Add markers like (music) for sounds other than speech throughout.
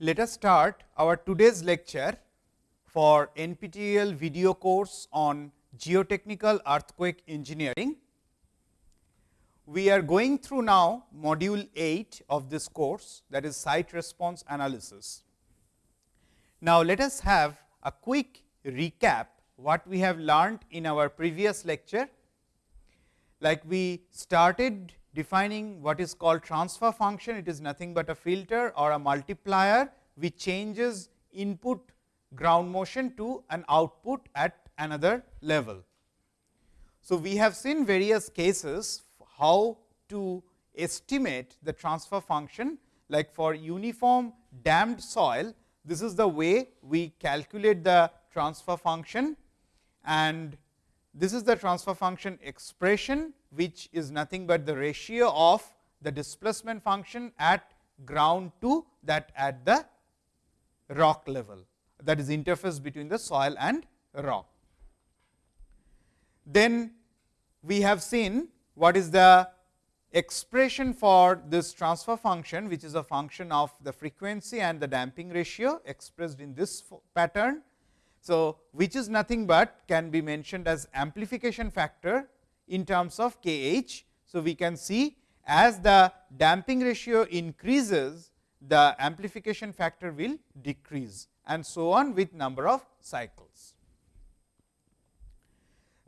Let us start our today's lecture for NPTEL video course on geotechnical earthquake engineering. We are going through now module 8 of this course that is site response analysis. Now, let us have a quick recap what we have learned in our previous lecture. Like we started defining what is called transfer function, it is nothing but a filter or a multiplier which changes input ground motion to an output at another level. So, we have seen various cases how to estimate the transfer function. Like for uniform damped soil, this is the way we calculate the transfer function. And this is the transfer function expression which is nothing but the ratio of the displacement function at ground to that at the rock level that is interface between the soil and rock. Then we have seen what is the expression for this transfer function which is a function of the frequency and the damping ratio expressed in this pattern. So, which is nothing but can be mentioned as amplification factor in terms of K h. So, we can see as the damping ratio increases the amplification factor will decrease and so on with number of cycles.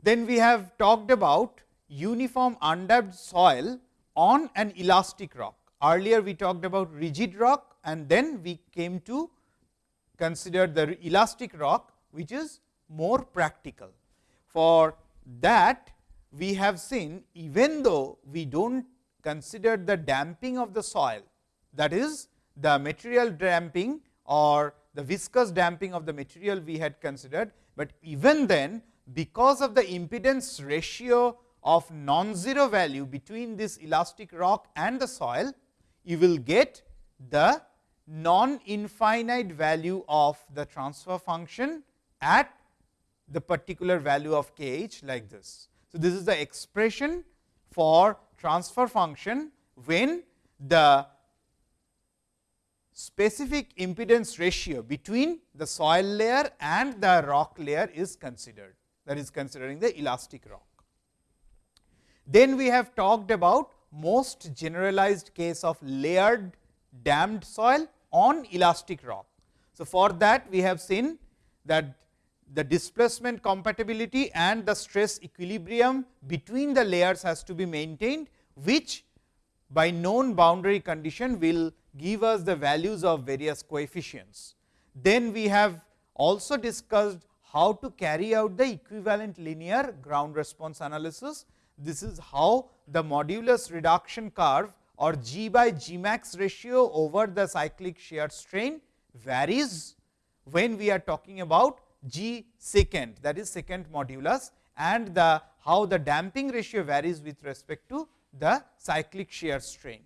Then we have talked about uniform undamped soil on an elastic rock. Earlier we talked about rigid rock and then we came to consider the elastic rock which is more practical. For that we have seen even though we do not consider the damping of the soil that is the material damping or the viscous damping of the material we had considered, but even then because of the impedance ratio of non-zero value between this elastic rock and the soil, you will get the non-infinite value of the transfer function at the particular value of k h like this. So, this is the expression for transfer function when the specific impedance ratio between the soil layer and the rock layer is considered that is considering the elastic rock. Then we have talked about most generalized case of layered damped soil on elastic rock. So, for that we have seen that the displacement compatibility and the stress equilibrium between the layers has to be maintained, which by known boundary condition will give us the values of various coefficients. Then we have also discussed how to carry out the equivalent linear ground response analysis. This is how the modulus reduction curve or G by G max ratio over the cyclic shear strain varies when we are talking about G secant that is secant modulus and the how the damping ratio varies with respect to the cyclic shear strain.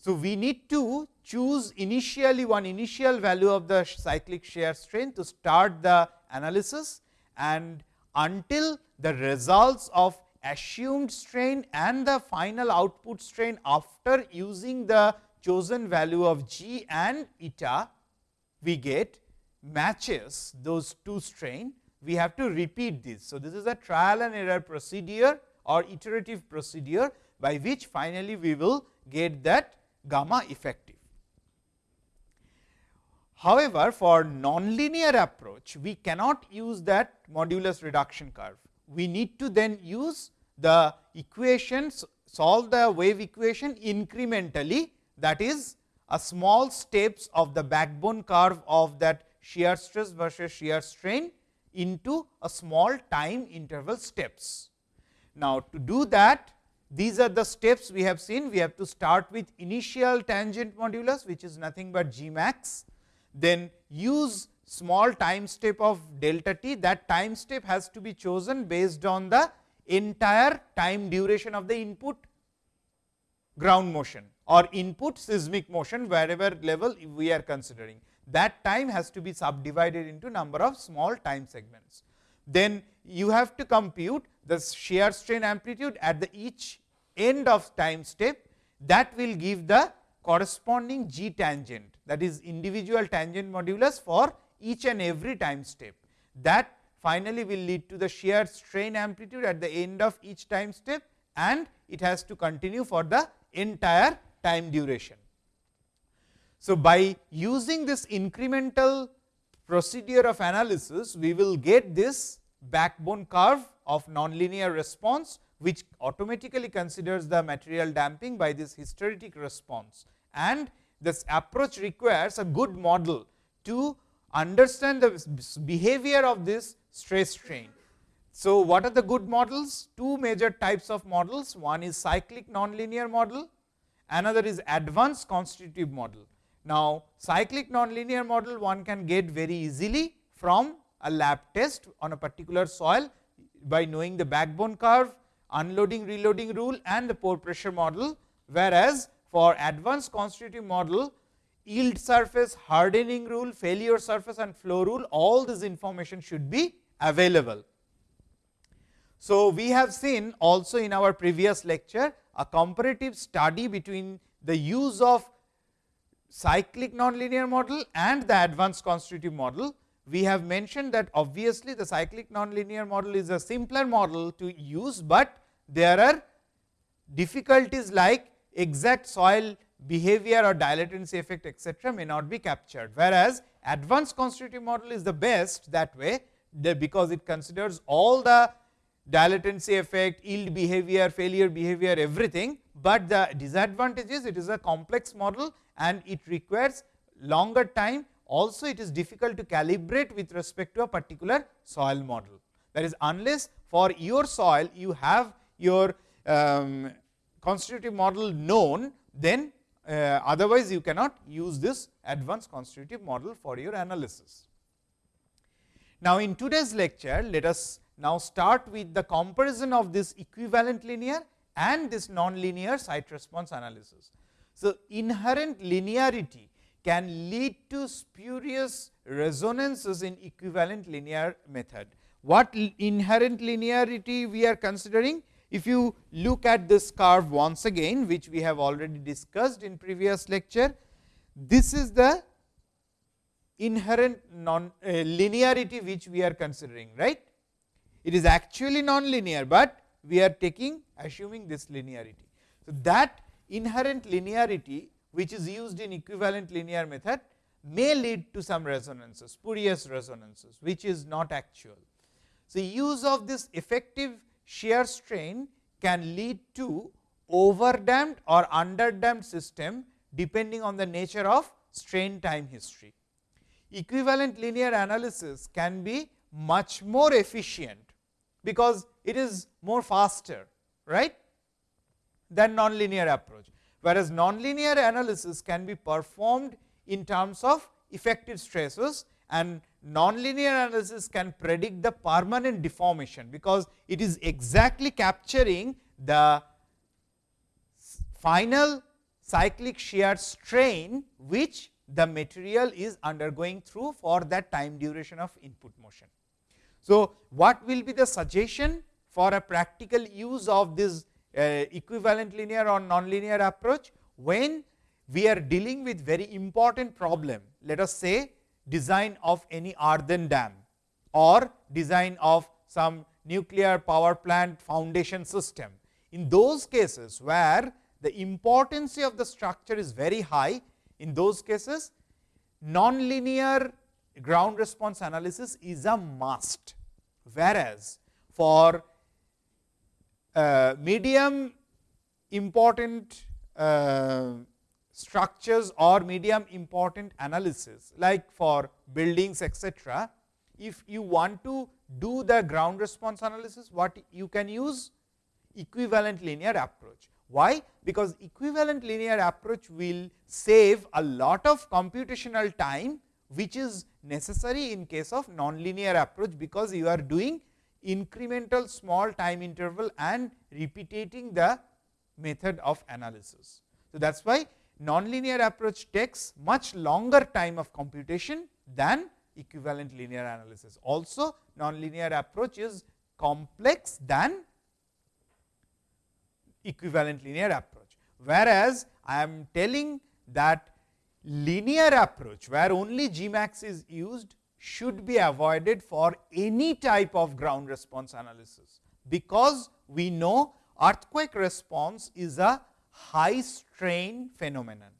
So, we need to choose initially one initial value of the cyclic shear strain to start the analysis and until the results of assumed strain and the final output strain after using the chosen value of g and eta we get matches those two strain, we have to repeat this. So, this is a trial and error procedure or iterative procedure by which finally, we will get that gamma effective. However, for nonlinear approach, we cannot use that modulus reduction curve. We need to then use the equations, solve the wave equation incrementally that is a small steps of the backbone curve of that shear stress versus shear strain into a small time interval steps. Now, to do that these are the steps we have seen. We have to start with initial tangent modulus which is nothing but G max, then use small time step of delta t that time step has to be chosen based on the entire time duration of the input ground motion or input seismic motion wherever level we are considering that time has to be subdivided into number of small time segments. Then you have to compute the shear strain amplitude at the each end of time step that will give the corresponding g tangent that is individual tangent modulus for each and every time step. That finally, will lead to the shear strain amplitude at the end of each time step and it has to continue for the entire time duration. So, by using this incremental procedure of analysis, we will get this backbone curve of nonlinear response, which automatically considers the material damping by this hysteretic response. And this approach requires a good model to understand the behavior of this stress strain. So, what are the good models? Two major types of models, one is cyclic nonlinear model, another is advanced constitutive model. Now, cyclic nonlinear model one can get very easily from a lab test on a particular soil by knowing the backbone curve, unloading reloading rule and the pore pressure model, whereas for advanced constitutive model yield surface, hardening rule, failure surface and flow rule all this information should be available. So, we have seen also in our previous lecture a comparative study between the use of cyclic nonlinear model and the advanced constitutive model. We have mentioned that obviously, the cyclic nonlinear model is a simpler model to use, but there are difficulties like exact soil behavior or dilatancy effect etcetera may not be captured. Whereas, advanced constitutive model is the best that way because it considers all the dilatancy effect, yield behavior, failure behavior everything, but the disadvantage is it is a complex model and it requires longer time also it is difficult to calibrate with respect to a particular soil model. That is unless for your soil you have your um, constitutive model known then uh, otherwise you cannot use this advanced constitutive model for your analysis. Now, in today's lecture let us now start with the comparison of this equivalent linear and this non-linear site response analysis. So, inherent linearity can lead to spurious resonances in equivalent linear method. What inherent linearity we are considering? If you look at this curve once again, which we have already discussed in previous lecture, this is the inherent non uh, linearity which we are considering, right. It is actually non-linear, but we are taking assuming this linearity. So, that inherent linearity which is used in equivalent linear method may lead to some resonances, spurious resonances, which is not actual. So, use of this effective shear strain can lead to overdamped or underdamped system depending on the nature of strain time history. Equivalent linear analysis can be much more efficient because it is more faster right than nonlinear approach. Whereas, nonlinear analysis can be performed in terms of effective stresses and nonlinear analysis can predict the permanent deformation, because it is exactly capturing the final cyclic shear strain, which the material is undergoing through for that time duration of input motion. So, what will be the suggestion for a practical use of this uh, equivalent linear or nonlinear approach when we are dealing with very important problem let us say design of any earthen dam or design of some nuclear power plant foundation system. In those cases where the importance of the structure is very high, in those cases nonlinear ground response analysis is a must whereas, for uh, medium important uh, structures or medium important analysis like for buildings etc. If you want to do the ground response analysis what you can use equivalent linear approach. Why? Because equivalent linear approach will save a lot of computational time which is necessary in case of nonlinear approach, because you are doing incremental small time interval and repeating the method of analysis. So, that is why nonlinear approach takes much longer time of computation than equivalent linear analysis. Also nonlinear approach is complex than equivalent linear approach. Whereas, I am telling that linear approach where only Gmax is used should be avoided for any type of ground response analysis, because we know earthquake response is a high strain phenomenon.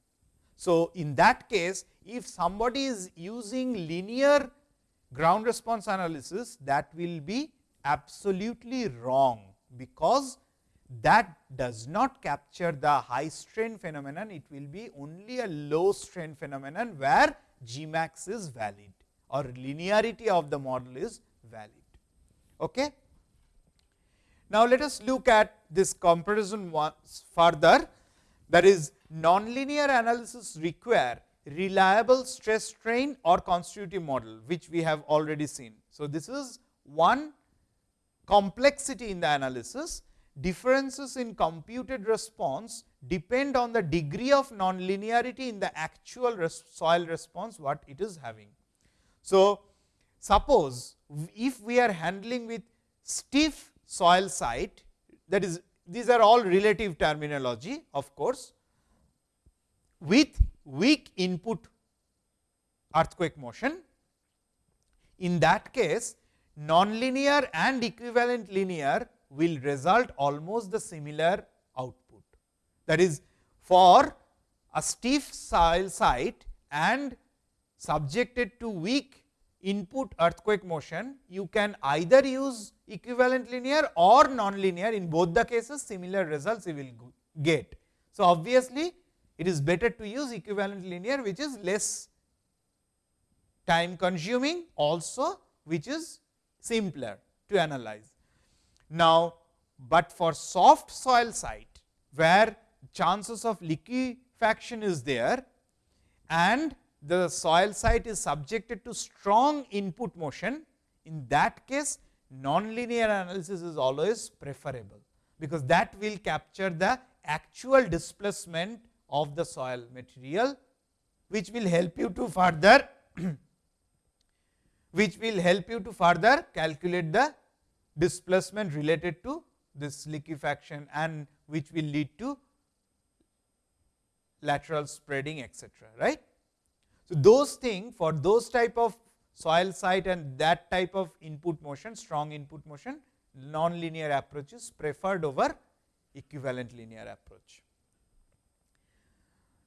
So, in that case if somebody is using linear ground response analysis that will be absolutely wrong, because that does not capture the high strain phenomenon, it will be only a low strain phenomenon where Gmax is valid or linearity of the model is valid. Okay. Now, let us look at this comparison once further that is nonlinear analysis require reliable stress strain or constitutive model which we have already seen. So, this is one complexity in the analysis differences in computed response depend on the degree of nonlinearity in the actual res soil response what it is having. So, suppose if we are handling with stiff soil site that is these are all relative terminology of course, with weak input earthquake motion. In that case nonlinear and equivalent linear will result almost the similar output. That is for a stiff soil site and subjected to weak input earthquake motion, you can either use equivalent linear or nonlinear in both the cases similar results you will get. So, obviously, it is better to use equivalent linear which is less time consuming also which is simpler to analyze. Now, but for soft soil site where chances of liquefaction is there and the soil site is subjected to strong input motion, in that case nonlinear analysis is always preferable, because that will capture the actual displacement of the soil material, which will help you to further (clears throat) which will help you to further calculate the displacement related to this liquefaction and which will lead to lateral spreading etcetera. Right? So, those things for those type of soil site and that type of input motion strong input motion non-linear approach is preferred over equivalent linear approach.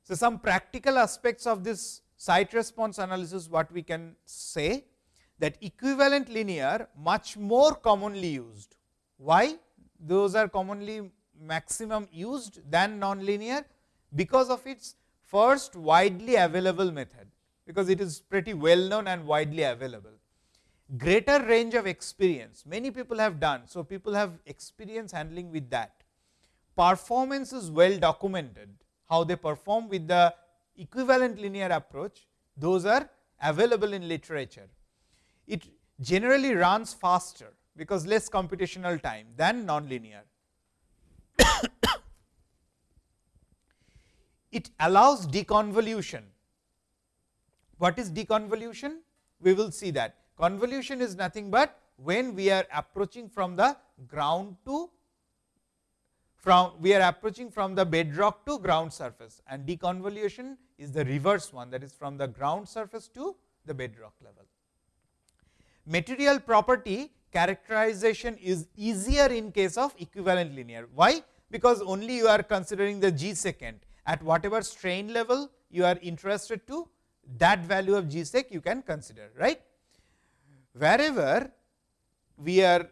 So, some practical aspects of this site response analysis what we can say that equivalent linear much more commonly used. Why? Those are commonly maximum used than nonlinear because of its first widely available method, because it is pretty well known and widely available. Greater range of experience, many people have done. So, people have experience handling with that. Performance is well documented, how they perform with the equivalent linear approach, those are available in literature it generally runs faster because less computational time than nonlinear. It allows deconvolution. What is deconvolution? We will see that convolution is nothing but when we are approaching from the ground to from we are approaching from the bedrock to ground surface and deconvolution is the reverse one that is from the ground surface to the bedrock level material property characterization is easier in case of equivalent linear. Why? Because only you are considering the g secant at whatever strain level you are interested to that value of g sec you can consider right. Wherever we are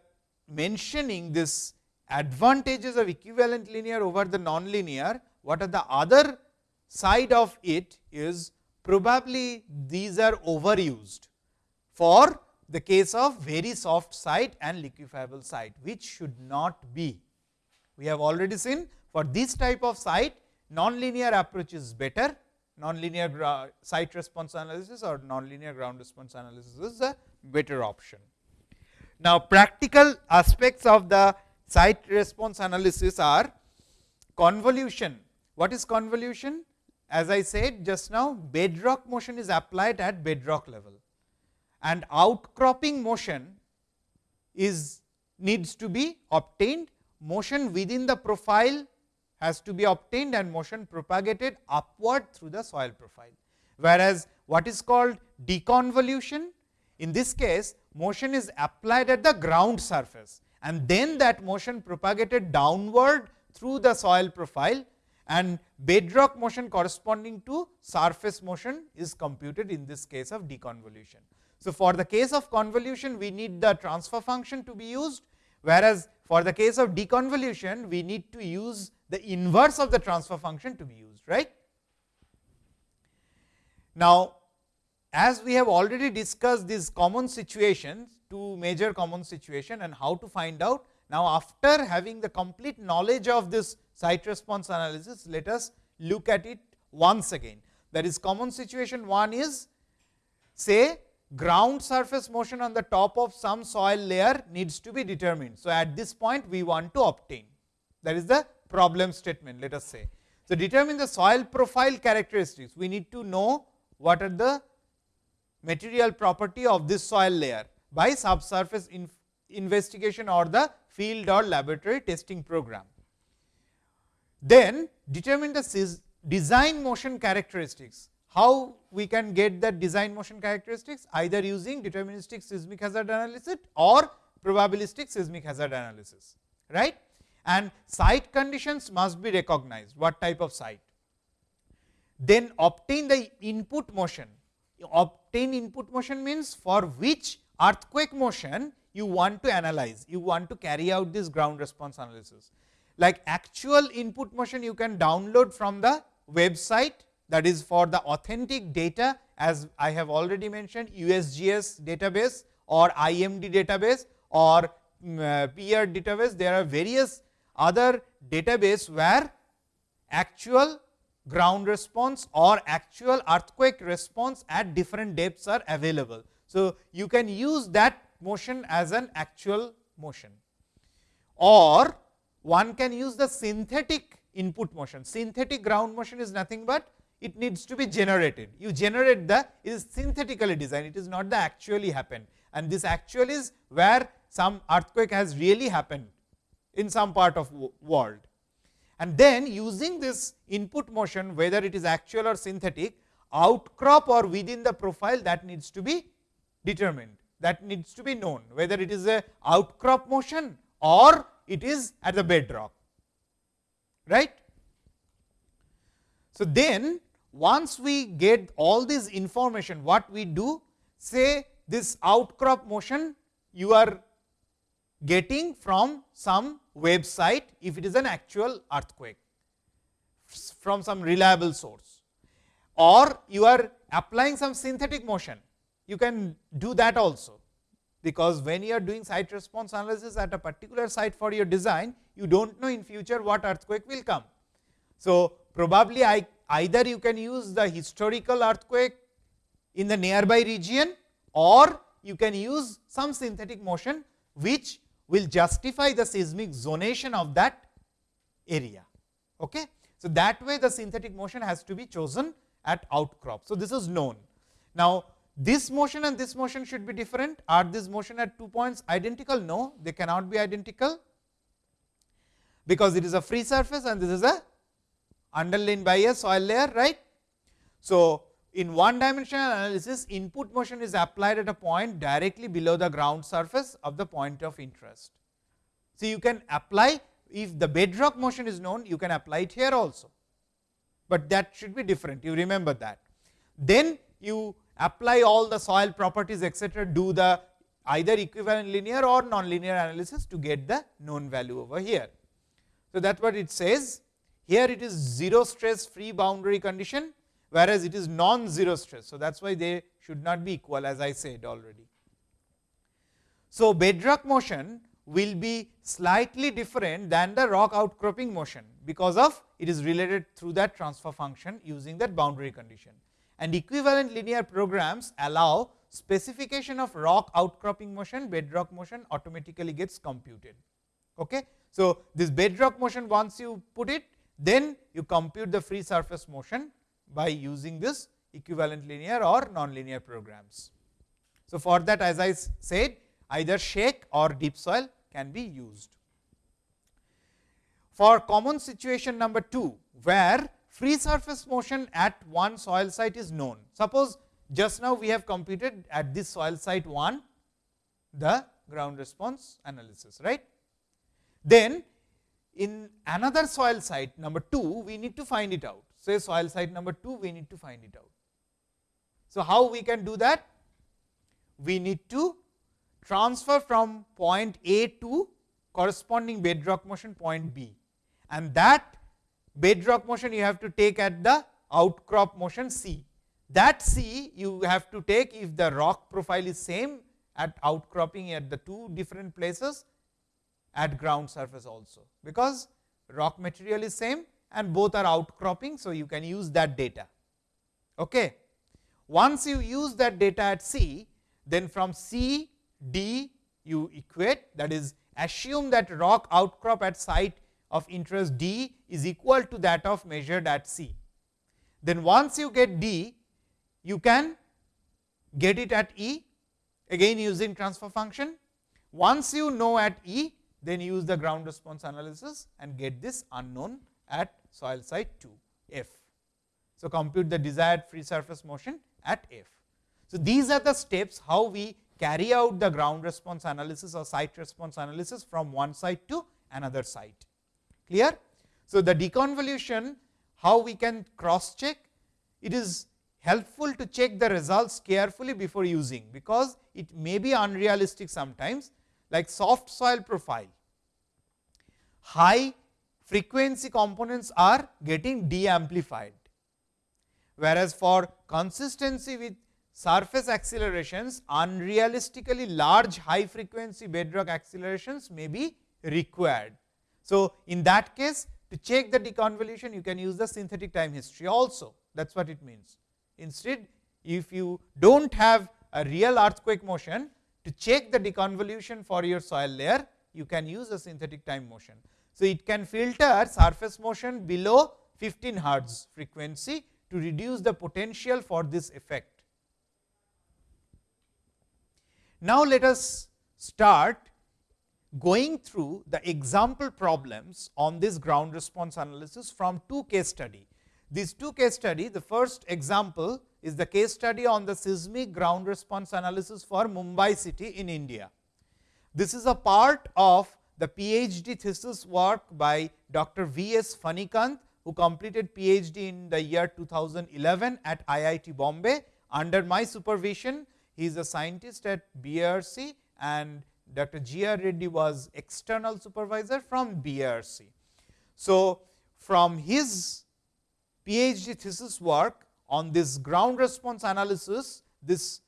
mentioning this advantages of equivalent linear over the nonlinear, what are the other side of it is probably these are overused for the case of very soft site and liquefiable site, which should not be. We have already seen for this type of site nonlinear approach is better, nonlinear site response analysis or nonlinear ground response analysis is a better option. Now, practical aspects of the site response analysis are convolution. What is convolution? As I said just now, bedrock motion is applied at bedrock level and outcropping motion is needs to be obtained, motion within the profile has to be obtained and motion propagated upward through the soil profile. whereas, what is called deconvolution in this case motion is applied at the ground surface and then that motion propagated downward through the soil profile and bedrock motion corresponding to surface motion is computed in this case of deconvolution. So, for the case of convolution we need the transfer function to be used, whereas, for the case of deconvolution we need to use the inverse of the transfer function to be used right. Now, as we have already discussed these common situations, two major common situation and how to find out. Now, after having the complete knowledge of this site response analysis, let us look at it once again. That is common situation one is say ground surface motion on the top of some soil layer needs to be determined. So, at this point we want to obtain that is the problem statement let us say. So, determine the soil profile characteristics we need to know what are the material property of this soil layer by subsurface in investigation or the field or laboratory testing program. Then determine the design motion characteristics. How we can get that design motion characteristics either using deterministic seismic hazard analysis or probabilistic seismic hazard analysis right and site conditions must be recognized. What type of site? Then obtain the input motion. Obtain input motion means for which earthquake motion you want to analyze, you want to carry out this ground response analysis. Like actual input motion you can download from the website. That is for the authentic data as I have already mentioned USGS database or IMD database or um, uh, peer database. There are various other database where actual ground response or actual earthquake response at different depths are available. So, you can use that motion as an actual motion or one can use the synthetic input motion. Synthetic ground motion is nothing but it needs to be generated. You generate the it is synthetically designed, it is not the actually happened and this actual is where some earthquake has really happened in some part of world and then using this input motion whether it is actual or synthetic outcrop or within the profile that needs to be determined that needs to be known whether it is a outcrop motion or it is at the bedrock right. So, then once we get all this information what we do say this outcrop motion you are getting from some website if it is an actual earthquake from some reliable source or you are applying some synthetic motion you can do that also because when you are doing site response analysis at a particular site for your design you do not know in future what earthquake will come. So, probably I either you can use the historical earthquake in the nearby region or you can use some synthetic motion which will justify the seismic zonation of that area. Okay. So, that way the synthetic motion has to be chosen at outcrop. So, this is known. Now, this motion and this motion should be different. Are this motion at two points identical? No, they cannot be identical, because it is a free surface and this is a underlain by a soil layer, right. So, in one dimensional analysis input motion is applied at a point directly below the ground surface of the point of interest. So, you can apply if the bedrock motion is known you can apply it here also, but that should be different you remember that. Then you apply all the soil properties etc., do the either equivalent linear or nonlinear analysis to get the known value over here. So, that is what it says here it is 0 stress free boundary condition whereas it is non-zero stress. So, that is why they should not be equal as I said already. So, bedrock motion will be slightly different than the rock outcropping motion, because of it is related through that transfer function using that boundary condition. And equivalent linear programs allow specification of rock outcropping motion, bedrock motion automatically gets computed. Okay. So, this bedrock motion once you put it, then you compute the free surface motion by using this equivalent linear or nonlinear programs. So, for that as I said either shake or deep soil can be used. For common situation number 2, where free surface motion at one soil site is known. Suppose just now we have computed at this soil site 1 the ground response analysis right. Then in another soil site number 2 we need to find it out say soil site number 2 we need to find it out. So, how we can do that? We need to transfer from point A to corresponding bedrock motion point B and that bedrock motion you have to take at the outcrop motion C. That C you have to take if the rock profile is same at outcropping at the two different places at ground surface also, because rock material is same and both are outcropping. So, you can use that data. Okay. Once you use that data at C, then from C, D you equate that is assume that rock outcrop at site of interest D is equal to that of measured at C. Then once you get D, you can get it at E again using transfer function. Once you know at E, then use the ground response analysis and get this unknown at soil site 2 F. So, compute the desired free surface motion at F. So, these are the steps how we carry out the ground response analysis or site response analysis from one site to another site. Clear? So, the deconvolution how we can cross check it is helpful to check the results carefully before using, because it may be unrealistic sometimes like soft soil profile. High frequency components are getting de-amplified, whereas for consistency with surface accelerations unrealistically large high frequency bedrock accelerations may be required. So, in that case to check the deconvolution you can use the synthetic time history also that is what it means. Instead if you do not have a real earthquake motion to check the deconvolution for your soil layer you can use a synthetic time motion. So, it can filter surface motion below 15 hertz frequency to reduce the potential for this effect. Now, let us start going through the example problems on this ground response analysis from two case study. These two case study, the first example is the case study on the seismic ground response analysis for Mumbai city in India. This is a part of the PhD thesis work by Dr. V. S. Phanikanth, who completed PhD in the year 2011 at IIT Bombay under my supervision. He is a scientist at BRC and Dr. G. R. Reddy was external supervisor from BRC. So, from his PhD thesis work on this ground response analysis, this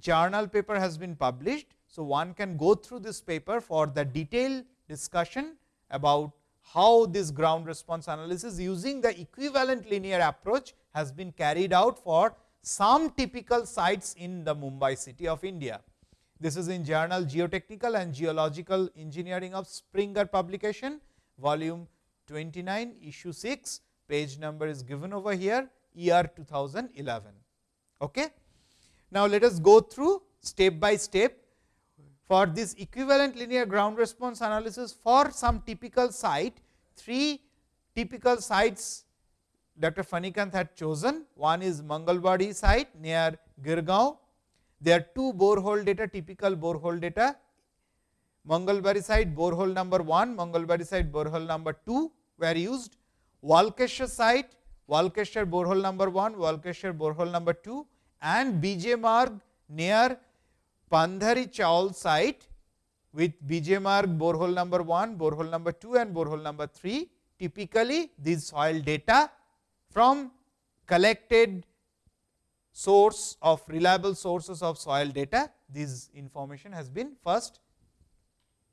journal paper has been published. So, one can go through this paper for the detailed discussion about how this ground response analysis using the equivalent linear approach has been carried out for some typical sites in the Mumbai city of India. This is in journal Geotechnical and Geological Engineering of Springer publication volume 29 issue 6 page number is given over here year 2011. Okay. Now, let us go through step by step for this equivalent linear ground response analysis for some typical site, three typical sites Dr. Phanikanth had chosen. One is Mangalbari site near Girgaon, there are two borehole data, typical borehole data. Mangalbari site borehole number 1, Mangalbari site borehole number 2 were used. Walkeshwar site, Walkeshwar borehole number 1, Walkeshwar borehole number 2 and BJ Marg near Pandhari Chaul site with BJ Marg borehole number 1, borehole number 2 and borehole number 3. Typically, these soil data from collected source of reliable sources of soil data, this information has been first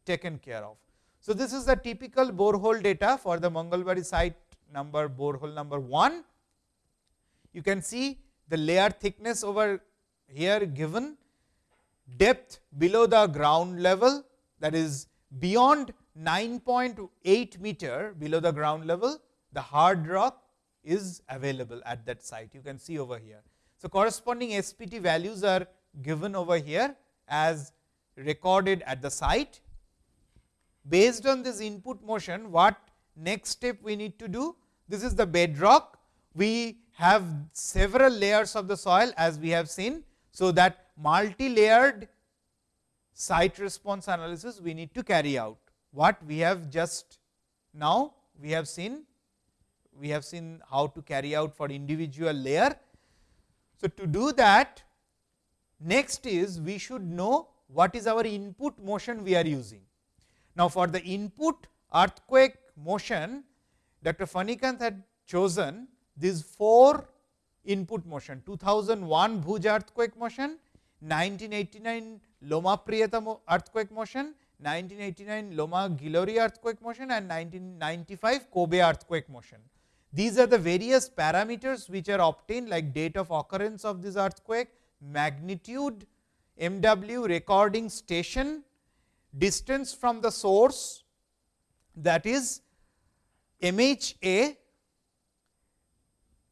taken care of. So, this is the typical borehole data for the Mangalbari site number borehole number 1. You can see the layer thickness over here given depth below the ground level that is beyond 9.8 meter below the ground level the hard rock is available at that site you can see over here. So, corresponding SPT values are given over here as recorded at the site. Based on this input motion, what next step we need to do? This is the bedrock. we have several layers of the soil as we have seen. So, that multi-layered site response analysis we need to carry out. What we have just now we have seen we have seen how to carry out for individual layer. So, to do that next is we should know what is our input motion we are using. Now, for the input earthquake motion Dr. Phanikanth had chosen these four input motion 2001 Bhuj earthquake motion, 1989 Loma Prieta earthquake motion, 1989 Loma Gilroy earthquake motion and 1995 Kobe earthquake motion. These are the various parameters which are obtained like date of occurrence of this earthquake, magnitude, MW recording station, distance from the source that is MHA,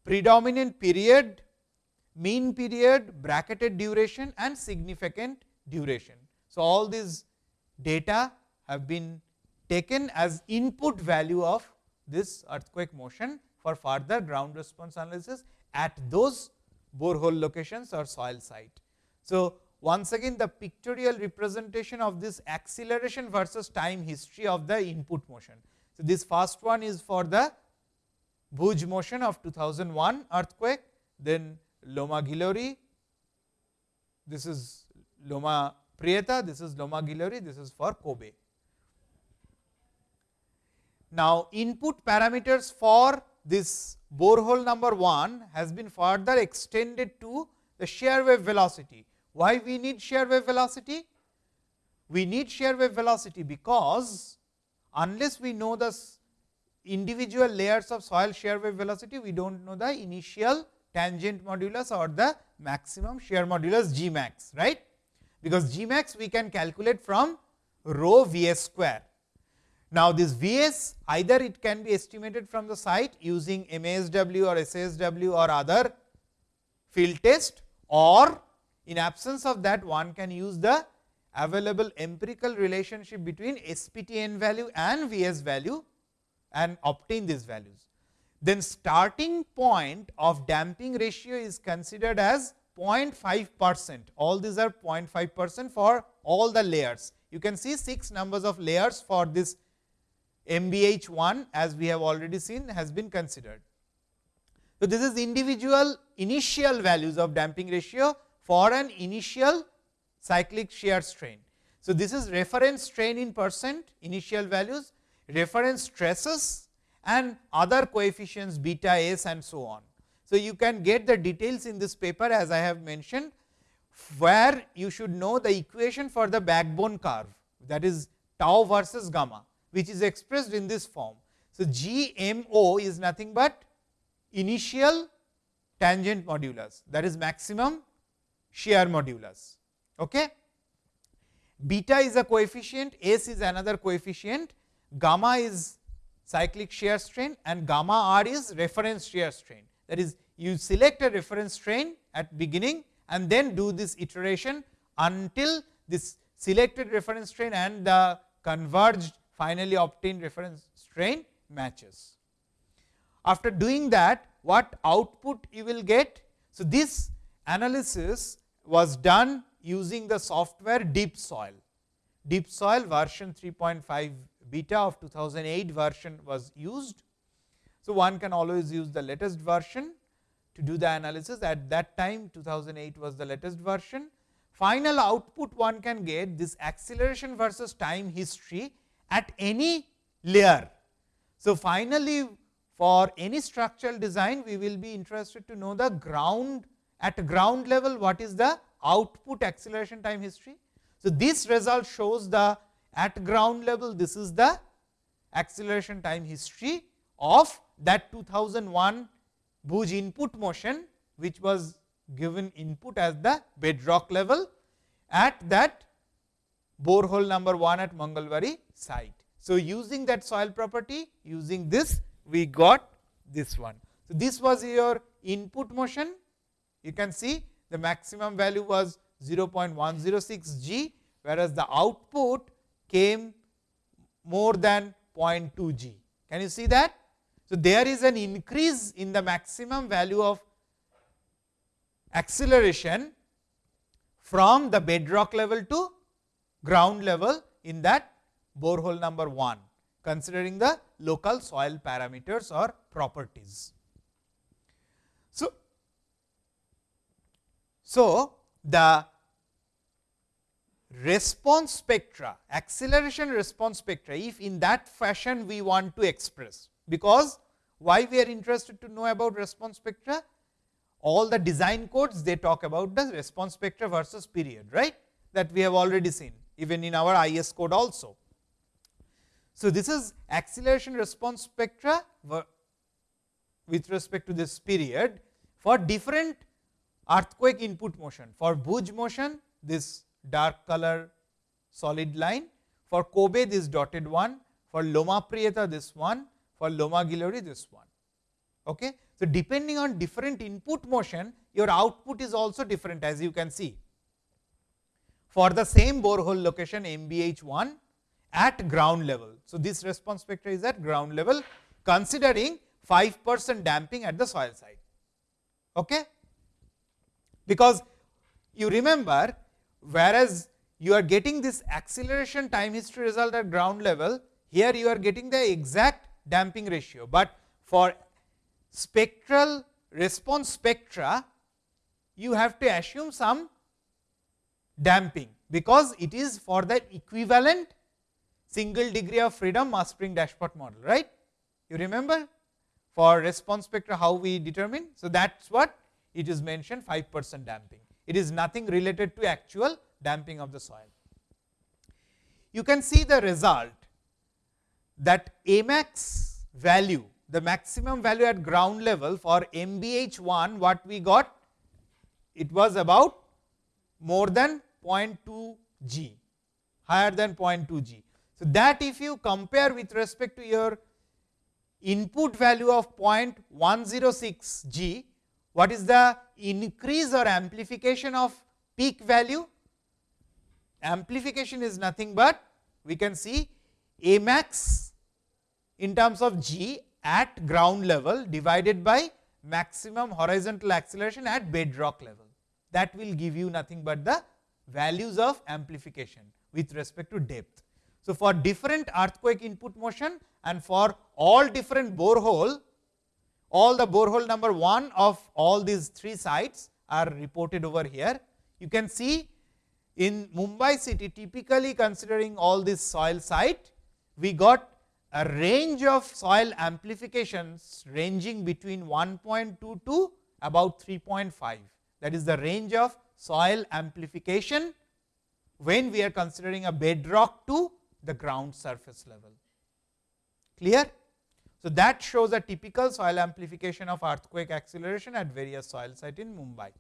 predominant period, mean period, bracketed duration and significant duration. So, all these data have been taken as input value of this earthquake motion for further ground response analysis at those borehole locations or soil site. So, once again the pictorial representation of this acceleration versus time history of the input motion. So, this first one is for the Bhuj motion of 2001 earthquake, then Loma Gilroy, this is Loma Prieta, this is Loma Gilroy, this is for Kobe. Now, input parameters for this borehole number 1 has been further extended to the shear wave velocity. Why we need shear wave velocity? We need shear wave velocity because unless we know the individual layers of soil shear wave velocity, we do not know the initial tangent modulus or the maximum shear modulus G max, right. Because G max we can calculate from rho V s square now, this V s either it can be estimated from the site using MASW or SASW or other field test or in absence of that one can use the available empirical relationship between SPTN value and V s value and obtain these values. Then starting point of damping ratio is considered as 0.5 percent, all these are 0.5 percent for all the layers. You can see 6 numbers of layers for this MBH 1 as we have already seen has been considered. So, this is individual initial values of damping ratio for an initial cyclic shear strain. So, this is reference strain in percent initial values, reference stresses and other coefficients beta s and so on. So, you can get the details in this paper as I have mentioned, where you should know the equation for the backbone curve that is tau versus gamma which is expressed in this form. So, G m o is nothing but initial tangent modulus that is maximum shear modulus. Okay. Beta is a coefficient, S is another coefficient, gamma is cyclic shear strain and gamma r is reference shear strain. That is you select a reference strain at beginning and then do this iteration until this selected reference strain and the converged finally obtained reference strain matches. After doing that what output you will get? So, this analysis was done using the software DEEPSOIL. Deep Soil version 3.5 beta of 2008 version was used. So, one can always use the latest version to do the analysis at that time 2008 was the latest version. Final output one can get this acceleration versus time history at any layer. So, finally, for any structural design we will be interested to know the ground at ground level what is the output acceleration time history. So, this result shows the at ground level this is the acceleration time history of that 2001 Bhuj input motion which was given input as the bedrock level at that borehole number 1 at Mangalwari site. So, using that soil property using this we got this one. So, this was your input motion you can see the maximum value was 0.106 g whereas, the output came more than 0.2 g. Can you see that? So, there is an increase in the maximum value of acceleration from the bedrock level to ground level in that borehole number 1, considering the local soil parameters or properties. So, so the response spectra, acceleration response spectra, if in that fashion we want to express, because why we are interested to know about response spectra? All the design codes they talk about the response spectra versus period, right, that we have already seen even in our IS code also. So, this is acceleration response spectra with respect to this period for different earthquake input motion. For Bhuj motion, this dark color solid line, for Kobe this dotted one, for Loma Prieta this one, for Loma Gilroy this one. Okay. So, depending on different input motion, your output is also different as you can see. For the same borehole location MBH 1 at ground level. So, this response spectra is at ground level considering 5 percent damping at the soil side. Okay? Because you remember whereas you are getting this acceleration time history result at ground level, here you are getting the exact damping ratio, but for spectral response spectra, you have to assume some damping, because it is for the equivalent single degree of freedom mass spring dashpot model, right. You remember for response spectra how we determine. So, that is what it is mentioned 5 percent damping. It is nothing related to actual damping of the soil. You can see the result that Amax value, the maximum value at ground level for MBH 1 what we got, it was about more than 0.2 G, higher than 0.2 G. So, that if you compare with respect to your input value of 0.106 G, what is the increase or amplification of peak value? Amplification is nothing but we can see A max in terms of G at ground level divided by maximum horizontal acceleration at bedrock level. That will give you nothing but the values of amplification with respect to depth. So, for different earthquake input motion and for all different borehole, all the borehole number 1 of all these 3 sites are reported over here. You can see in Mumbai city typically considering all this soil site, we got a range of soil amplifications ranging between 1.2 to about 3.5. That is the range of soil amplification when we are considering a bedrock to the ground surface level. Clear? So, that shows a typical soil amplification of earthquake acceleration at various soil site in Mumbai.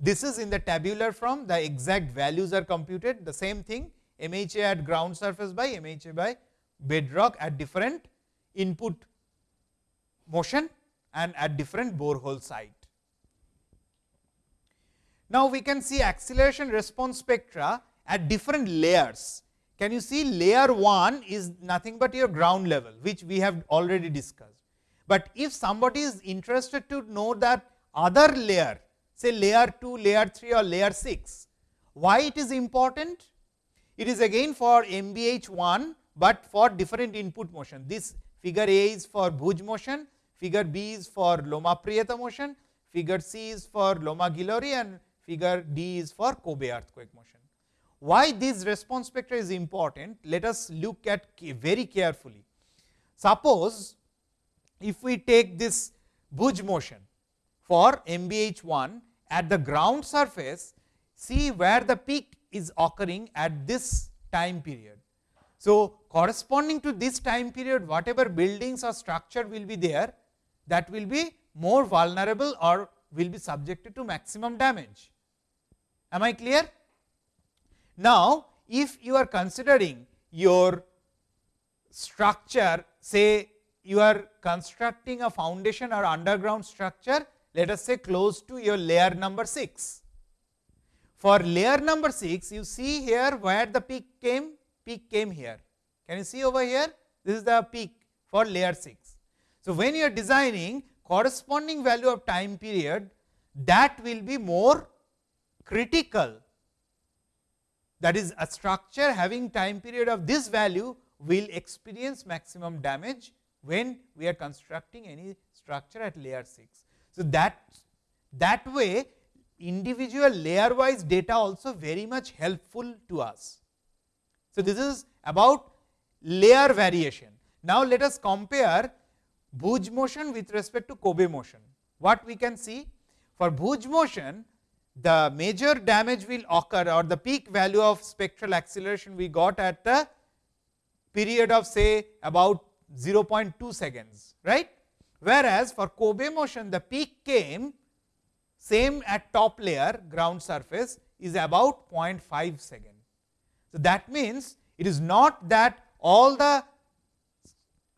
This is in the tabular form the exact values are computed the same thing MHA at ground surface by MHA by bedrock at different input motion and at different borehole site. Now, we can see acceleration response spectra at different layers can you see layer 1 is nothing but your ground level which we have already discussed. But if somebody is interested to know that other layer say layer 2, layer 3 or layer 6, why it is important? It is again for MBH 1, but for different input motion. This figure A is for Bhuj motion, figure B is for Loma Prieta motion, figure C is for Loma Gilroy and figure D is for Kobe earthquake motion. Why this response spectra is important? Let us look at very carefully. Suppose if we take this Bhuj motion for MBH 1 at the ground surface, see where the peak is occurring at this time period. So, corresponding to this time period whatever buildings or structure will be there that will be more vulnerable or will be subjected to maximum damage. Am I clear? Now, if you are considering your structure say you are constructing a foundation or underground structure let us say close to your layer number 6. For layer number 6 you see here where the peak came peak came here. Can you see over here? This is the peak for layer 6 So, when you are designing corresponding value of time period that will be more critical that is a structure having time period of this value will experience maximum damage when we are constructing any structure at layer 6. So, that that way individual layer wise data also very much helpful to us. So, this is about layer variation. Now, let us compare Bhuj motion with respect to Kobe motion. What we can see for Bhuj motion the major damage will occur or the peak value of spectral acceleration we got at the period of say about 0.2 seconds right. Whereas, for Kobe motion the peak came same at top layer ground surface is about 0.5 second. So, that means, it is not that all the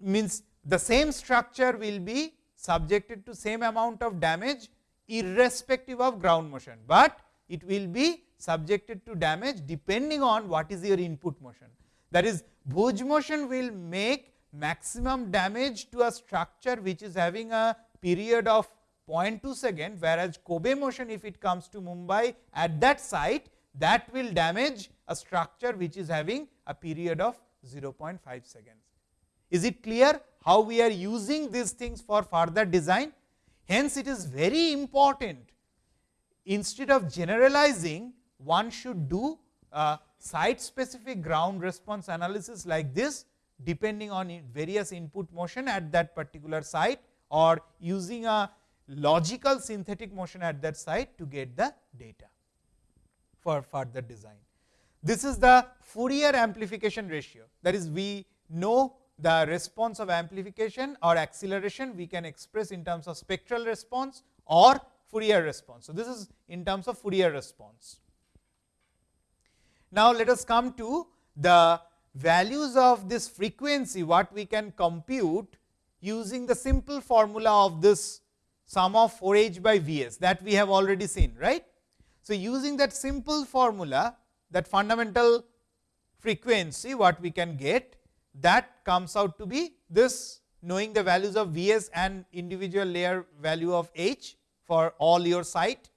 means the same structure will be subjected to same amount of damage irrespective of ground motion, but it will be subjected to damage depending on what is your input motion. That is Bhuj motion will make maximum damage to a structure which is having a period of 0.2 second, whereas Kobe motion if it comes to Mumbai at that site that will damage a structure which is having a period of 0.5 seconds. Is it clear how we are using these things for further design? Hence, it is very important instead of generalizing one should do a site specific ground response analysis like this depending on various input motion at that particular site or using a logical synthetic motion at that site to get the data for further design. This is the Fourier amplification ratio that is we know the response of amplification or acceleration we can express in terms of spectral response or Fourier response. So, this is in terms of Fourier response. Now, let us come to the values of this frequency what we can compute using the simple formula of this sum of 4 h by V s that we have already seen right. So, using that simple formula that fundamental frequency what we can get that comes out to be this knowing the values of V s and individual layer value of H for all your site.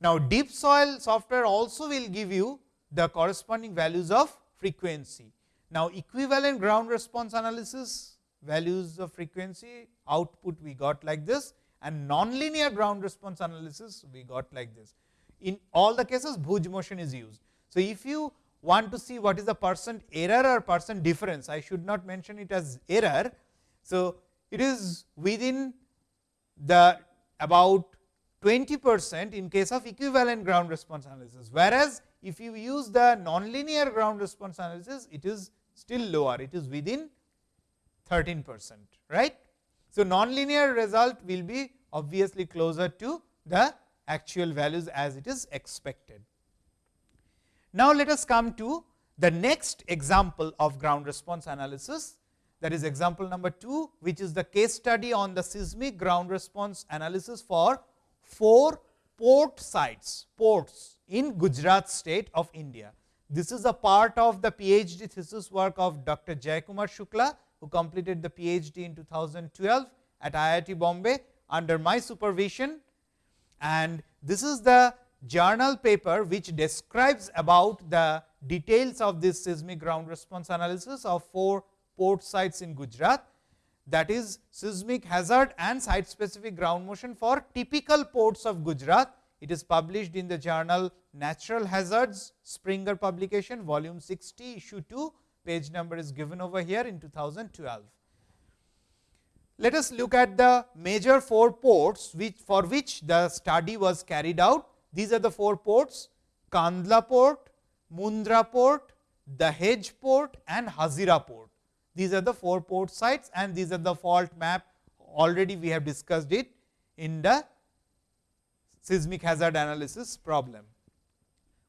Now, DEEPSOIL software also will give you the corresponding values of frequency. Now, equivalent ground response analysis values of frequency output we got like this and nonlinear ground response analysis we got like this. In all the cases Bhuj motion is used. So, if you want to see what is the percent error or percent difference, I should not mention it as error. So, it is within the about 20 percent in case of equivalent ground response analysis, whereas, if you use the nonlinear ground response analysis, it is still lower, it is within 13 percent, right. So, nonlinear result will be obviously closer to the actual values as it is expected. Now, let us come to the next example of ground response analysis that is example number 2, which is the case study on the seismic ground response analysis for 4 port sites, ports in Gujarat state of India. This is a part of the PhD thesis work of Dr. Jayakumar Shukla, who completed the PhD in 2012 at IIT Bombay under my supervision. And this is the journal paper which describes about the details of this seismic ground response analysis of 4 port sites in Gujarat that is seismic hazard and site specific ground motion for typical ports of Gujarat. It is published in the journal Natural Hazards Springer publication volume 60 issue 2 page number is given over here in 2012. Let us look at the major 4 ports which for which the study was carried out these are the 4 ports Kandla port, Mundra port, Dahej port and Hazira port. These are the 4 port sites and these are the fault map already we have discussed it in the seismic hazard analysis problem.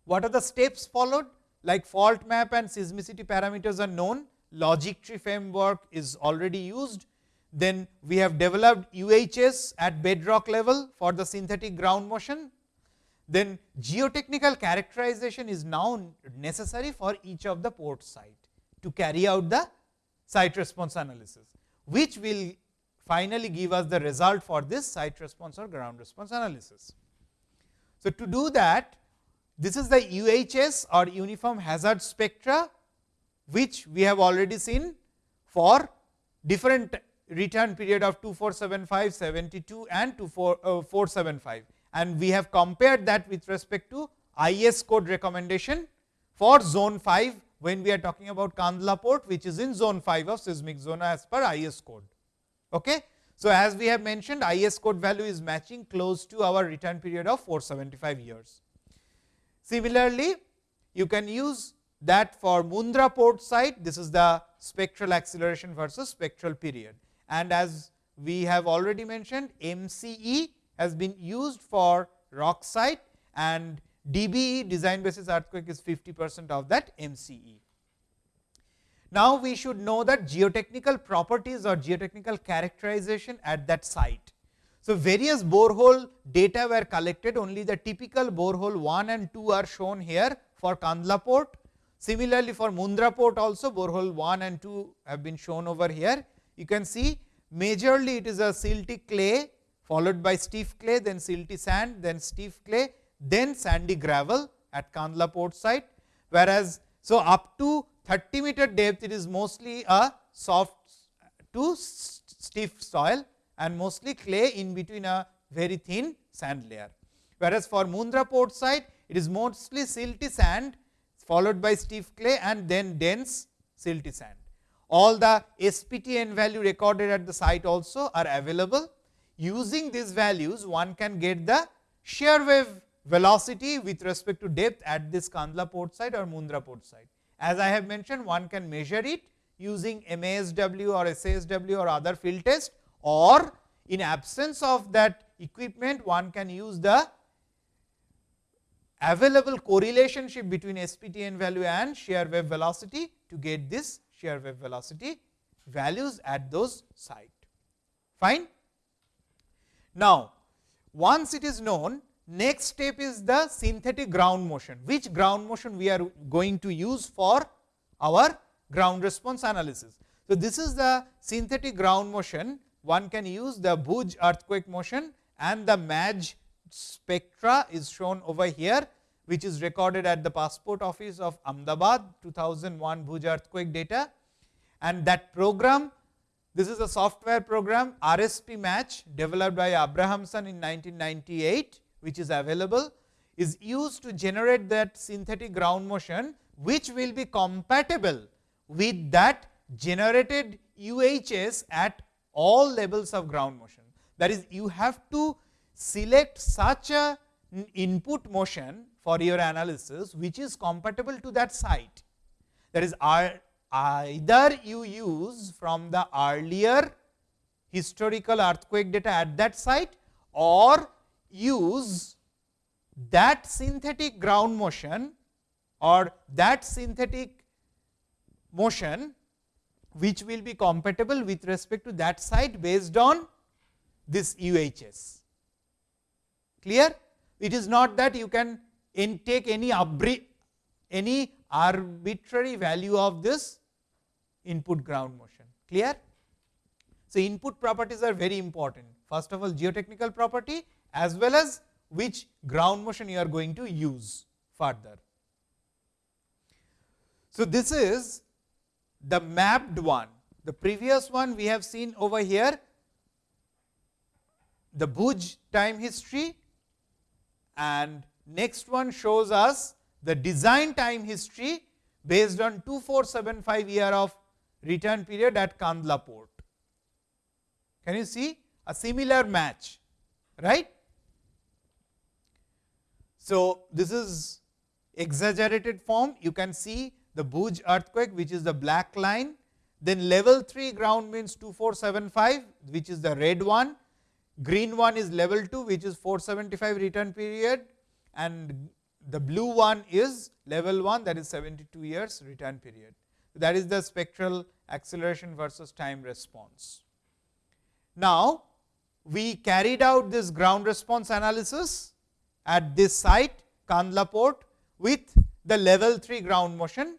What are the steps followed? Like fault map and seismicity parameters are known, logic tree framework is already used. Then we have developed UHS at bedrock level for the synthetic ground motion then geotechnical characterization is now necessary for each of the port site to carry out the site response analysis, which will finally give us the result for this site response or ground response analysis. So, to do that this is the UHS or uniform hazard spectra which we have already seen for different return period of 2475, 72 and 2475 uh, and we have compared that with respect to IS code recommendation for zone 5 when we are talking about Kandla port which is in zone 5 of seismic zone as per IS code. Okay. So, as we have mentioned IS code value is matching close to our return period of 475 years. Similarly, you can use that for Mundra port site this is the spectral acceleration versus spectral period and as we have already mentioned MCE has been used for rock site and DBE design basis earthquake is 50 percent of that MCE. Now, we should know that geotechnical properties or geotechnical characterization at that site. So, various borehole data were collected only the typical borehole 1 and 2 are shown here for Kandla port. Similarly, for Mundra port also borehole 1 and 2 have been shown over here. You can see majorly it is a silty clay followed by stiff clay, then silty sand, then stiff clay, then sandy gravel at Kandla port site. Whereas, so up to 30 meter depth it is mostly a soft to stiff soil and mostly clay in between a very thin sand layer. Whereas, for Mundra port site it is mostly silty sand followed by stiff clay and then dense silty sand. All the SPTN value recorded at the site also are available. Using these values one can get the shear wave velocity with respect to depth at this Kandla port side or Mundra port side. As I have mentioned one can measure it using MASW or SASW or other field test or in absence of that equipment one can use the available correlationship between SPTN value and shear wave velocity to get this shear wave velocity values at those site. Fine. Now, once it is known Next step is the synthetic ground motion, which ground motion we are going to use for our ground response analysis. So, this is the synthetic ground motion, one can use the Bhuj earthquake motion and the MAJ spectra is shown over here, which is recorded at the passport office of Ahmedabad 2001 Bhuj earthquake data. And that program, this is a software program RSP match developed by Abrahamson in 1998 which is available is used to generate that synthetic ground motion, which will be compatible with that generated UHS at all levels of ground motion. That is, you have to select such a input motion for your analysis, which is compatible to that site. That is, either you use from the earlier historical earthquake data at that site or use that synthetic ground motion or that synthetic motion which will be compatible with respect to that site based on this UHS. Clear? It is not that you can take any any arbitrary value of this input ground motion. Clear? So, input properties are very important. First of all, geotechnical property as well as which ground motion you are going to use further. So, this is the mapped one. The previous one we have seen over here the Bhuj time history and next one shows us the design time history based on 2475 year of return period at Kandla port. Can you see a similar match, right? So, this is exaggerated form you can see the Bhuj earthquake which is the black line then level 3 ground means 2475 which is the red one green one is level 2 which is 475 return period and the blue one is level 1 that is 72 years return period. That is the spectral acceleration versus time response. Now, we carried out this ground response analysis at this site Kandla port with the level 3 ground motion.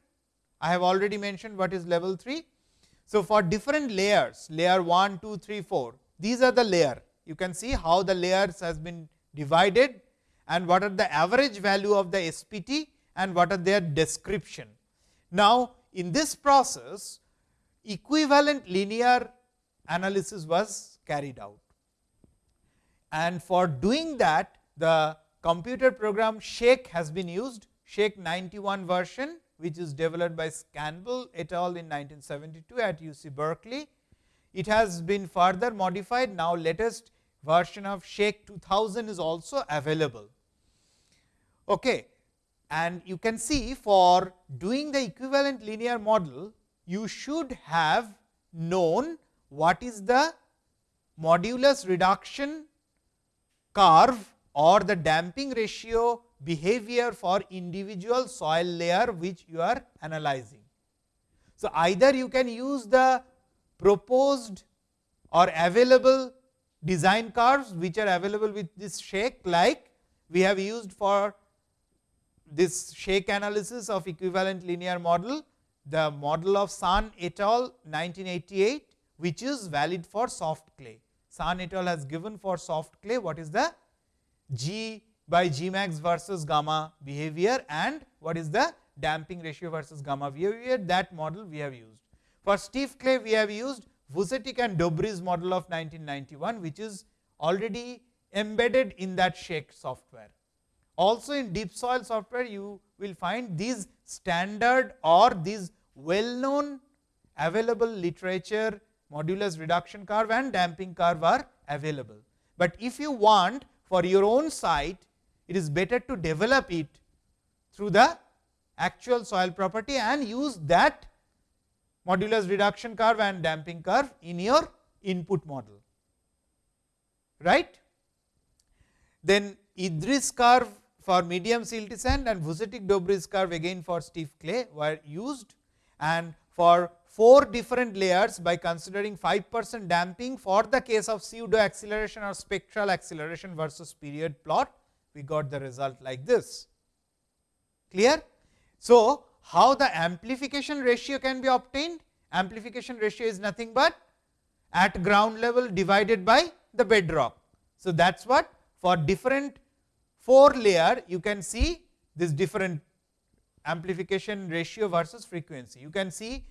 I have already mentioned what is level 3. So, for different layers layer 1, 2, 3, 4 these are the layer you can see how the layers has been divided and what are the average value of the SPT and what are their description. Now, in this process equivalent linear analysis was carried out. And for doing that the computer program Shake has been used Shake 91 version which is developed by Campbell et al. in 1972 at UC Berkeley. It has been further modified now latest version of Shake 2000 is also available. Okay. And you can see for doing the equivalent linear model, you should have known what is the modulus reduction curve or the damping ratio behavior for individual soil layer which you are analyzing. So, either you can use the proposed or available design curves which are available with this shake like we have used for this shake analysis of equivalent linear model, the model of Sun et al 1988, which is valid for soft clay. Sun et al has given for soft clay what is the G by G max versus gamma behavior and what is the damping ratio versus gamma behavior that model we have used. For stiff clay we have used Vucetic and Dobry's model of 1991, which is already embedded in that Shake software. Also in DEEPSOIL software, you will find these standard or these well known available literature modulus reduction curve and damping curve are available. But if you want for your own site, it is better to develop it through the actual soil property and use that modulus reduction curve and damping curve in your input model. Right? Then Idriss curve for medium silty sand and Vucetic Dobry curve again for stiff clay were used and for four different layers by considering 5 percent damping for the case of pseudo acceleration or spectral acceleration versus period plot, we got the result like this. Clear? So, how the amplification ratio can be obtained? Amplification ratio is nothing but at ground level divided by the bedrock. So, that is what for different 4 layer you can see this different amplification ratio versus frequency. You can see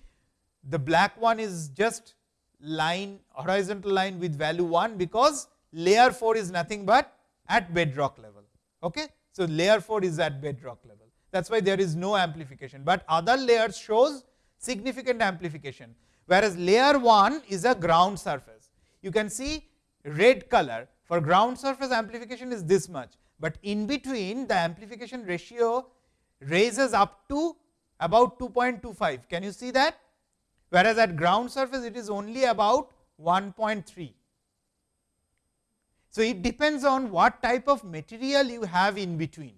the black one is just line horizontal line with value 1, because layer 4 is nothing but at bedrock level. Okay? So, layer 4 is at bedrock level that is why there is no amplification, but other layers shows significant amplification, whereas layer 1 is a ground surface. You can see red color for ground surface amplification is this much, but in between the amplification ratio raises up to about 2.25. Can you see that? Whereas, at ground surface it is only about 1.3. So, it depends on what type of material you have in between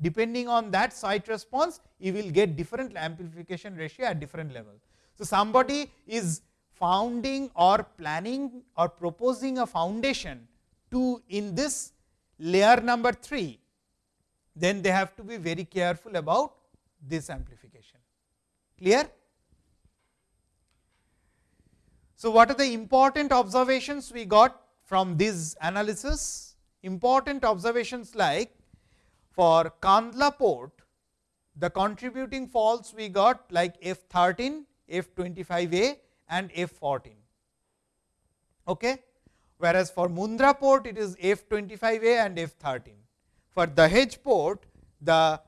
depending on that site response you will get different amplification ratio at different level. So, somebody is founding or planning or proposing a foundation to in this layer number 3, then they have to be very careful about this amplification. Clear? So, what are the important observations we got from this analysis? Important observations like for Kandla port, the contributing faults we got like F 13, F 25 A and F 14. Okay? Whereas, for Mundra port it is F 25 A and F 13. For Dahej port, the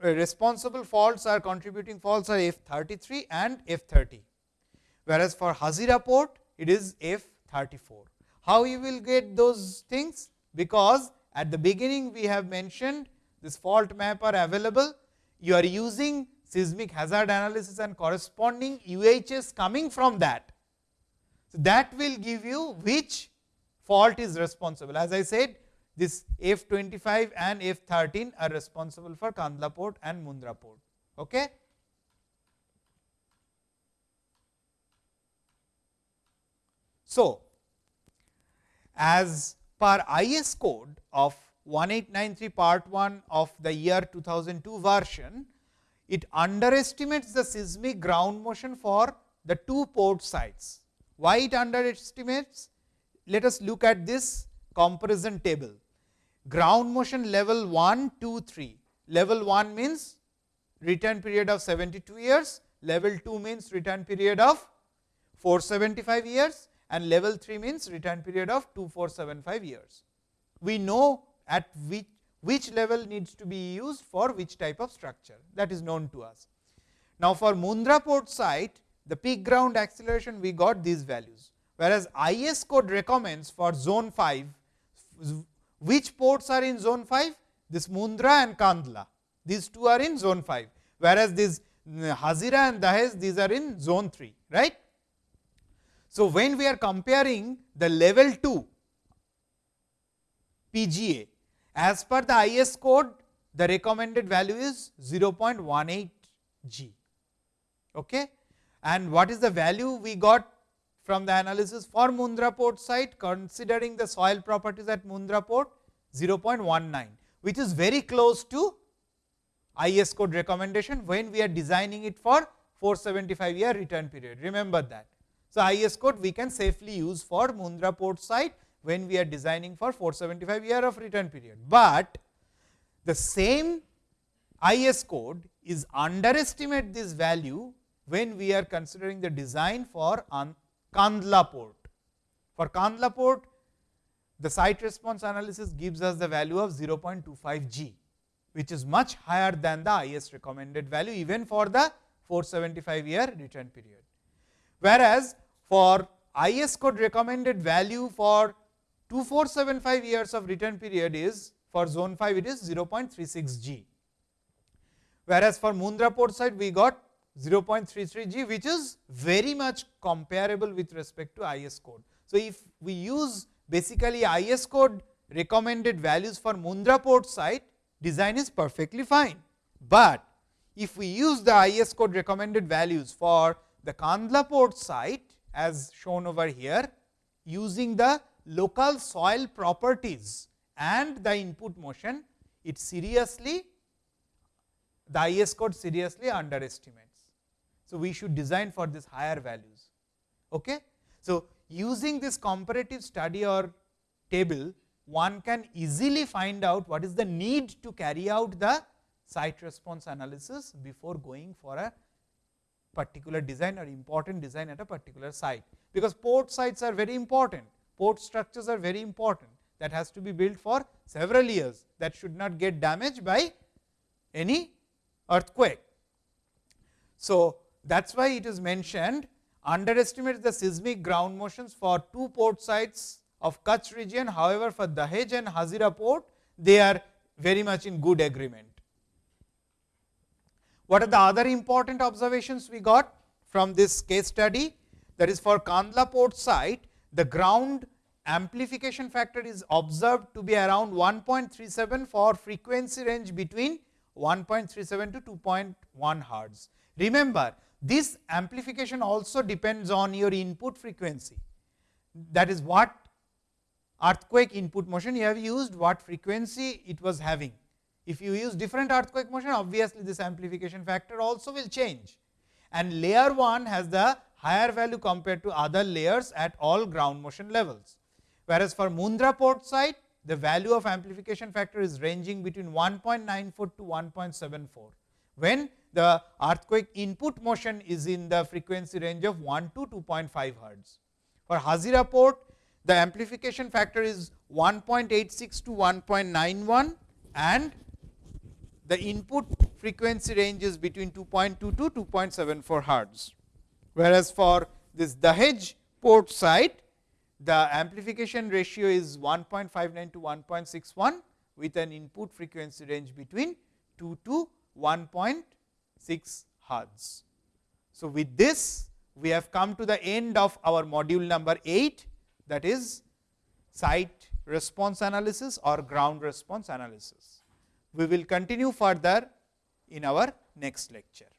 responsible faults are contributing faults are F 33 and F 30. Whereas, for Hazira port it is F 34. How you will get those things? Because at the beginning we have mentioned this fault map are available, you are using seismic hazard analysis and corresponding UHS coming from that. That will give you which fault is responsible. As I said this F 25 and F 13 are responsible for Kandla port and Mundra port. Okay. So, as per IS code of 1893 part 1 of the year 2002 version, it underestimates the seismic ground motion for the two port sites. Why it underestimates? Let us look at this comparison table. Ground motion level 1, 2, 3. Level 1 means return period of 72 years, level 2 means return period of 475 years and level 3 means return period of 2475 years. We know at which, which level needs to be used for which type of structure that is known to us. Now, for Mundra port site the peak ground acceleration we got these values, whereas IS code recommends for zone 5 which ports are in zone 5 this Mundra and Kandla these two are in zone 5, whereas this mm, Hazira and Dahej these are in zone 3 right. So, when we are comparing the level 2 PGA as per the IS code the recommended value is 0.18 G. Okay. And what is the value we got from the analysis for Mundra port site considering the soil properties at Mundra port 0.19, which is very close to IS code recommendation when we are designing it for 475 year return period. Remember that. So, IS code we can safely use for Mundra port site when we are designing for 475 year of return period, but the same IS code is underestimate this value when we are considering the design for Kandla port. For Kandla port, the site response analysis gives us the value of 0.25 G, which is much higher than the IS recommended value even for the 475 year return period. Whereas, for IS code recommended value for 2475 years of return period is for zone 5 it is 0.36 G. Whereas, for Mundra port site we got 0.33 G which is very much comparable with respect to IS code. So, if we use basically IS code recommended values for Mundra port site design is perfectly fine, but if we use the IS code recommended values for the Kandla port site as shown over here using the local soil properties and the input motion it seriously the IS code seriously underestimates. So, we should design for this higher values. Okay? So, using this comparative study or table, one can easily find out what is the need to carry out the site response analysis before going for a particular design or important design at a particular site. Because port sites are very important, port structures are very important that has to be built for several years that should not get damaged by any earthquake. So, that is why it is mentioned underestimate the seismic ground motions for two port sites of Kutch region. However, for Dahej and Hazira port, they are very much in good agreement. What are the other important observations we got from this case study? That is for Kandla port site, the ground amplification factor is observed to be around 1.37 for frequency range between 1.37 to 2.1 hertz. Remember, this amplification also depends on your input frequency. That is what earthquake input motion you have used, what frequency it was having. If you use different earthquake motion, obviously this amplification factor also will change. And layer 1 has the higher value compared to other layers at all ground motion levels. Whereas, for Mundra port site, the value of amplification factor is ranging between 1.94 to 1.74. When the earthquake input motion is in the frequency range of 1 to 2.5 hertz. For Hazira port, the amplification factor is 1.86 to 1.91 and the input frequency range is between 2.2 to 2.74 hertz. Whereas, for this Dahej port site, the amplification ratio is 1.59 to 1.61 with an input frequency range between 2 to 1. 6 hertz. So, with this we have come to the end of our module number 8 that is site response analysis or ground response analysis. We will continue further in our next lecture.